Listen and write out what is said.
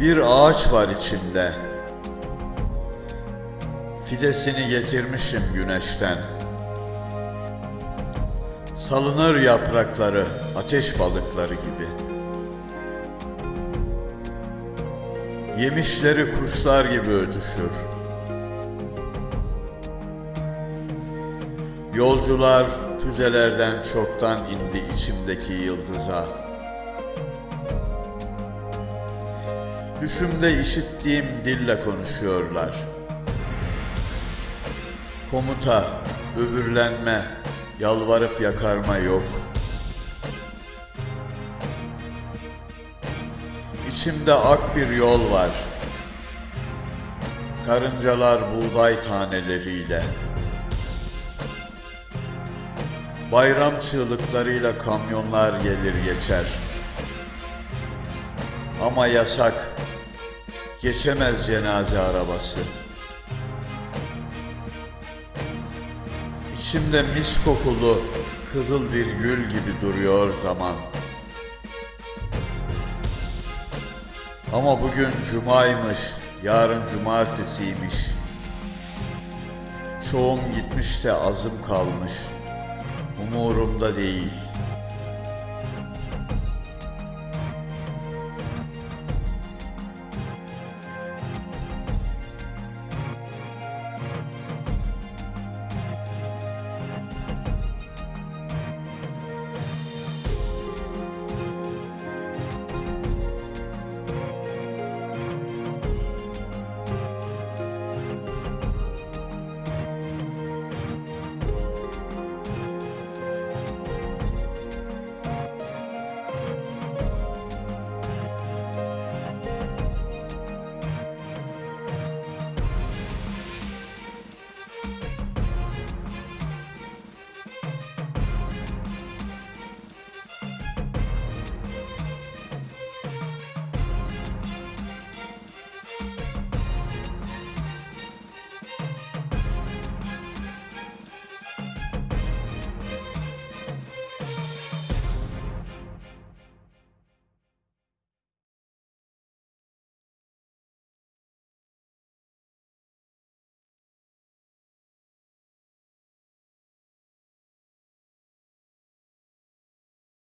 Bir ağaç var içimde. Fidesini getirmişim güneşten. Salınır yaprakları ateş balıkları gibi. Yemişleri kuşlar gibi ötüşür. Yolcular füzelerden çoktan indi içimdeki yıldıza. Düşümde işittiğim dille konuşuyorlar. Komuta, böbürlenme, yalvarıp yakarma yok. İçimde ak bir yol var. Karıncalar buğday taneleriyle. Bayram çığlıklarıyla kamyonlar gelir geçer. Ama yasak. Geçemez cenaze arabası. İçimde mis kokulu kızıl bir gül gibi duruyor zaman. Ama bugün cumaymış, yarın cumartesiymiş. Çoğum gitmiş de azım kalmış. Umurumda değil.''